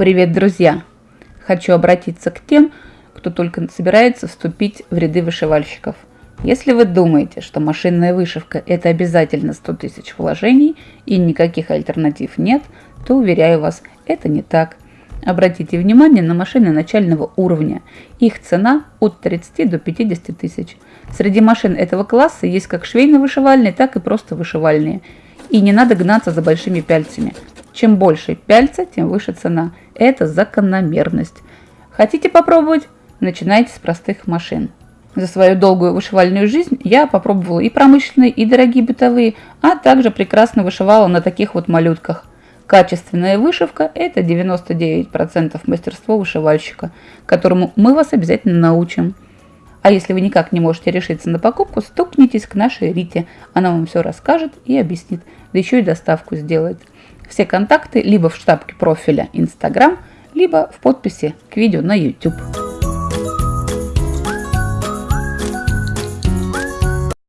Привет, друзья! Хочу обратиться к тем, кто только собирается вступить в ряды вышивальщиков. Если вы думаете, что машинная вышивка – это обязательно 100 тысяч вложений и никаких альтернатив нет, то, уверяю вас, это не так. Обратите внимание на машины начального уровня. Их цена от 30 до 50 тысяч. Среди машин этого класса есть как швейно-вышивальные, так и просто вышивальные. И не надо гнаться за большими пяльцами. Чем больше пяльца, тем выше цена. Это закономерность. Хотите попробовать? Начинайте с простых машин. За свою долгую вышивальную жизнь я попробовала и промышленные, и дорогие бытовые, а также прекрасно вышивала на таких вот малютках. Качественная вышивка – это 99% мастерства вышивальщика, которому мы вас обязательно научим. А если вы никак не можете решиться на покупку, стукнитесь к нашей Рите. Она вам все расскажет и объяснит, да еще и доставку сделает. Все контакты либо в штабке профиля Instagram, либо в подписи к видео на YouTube.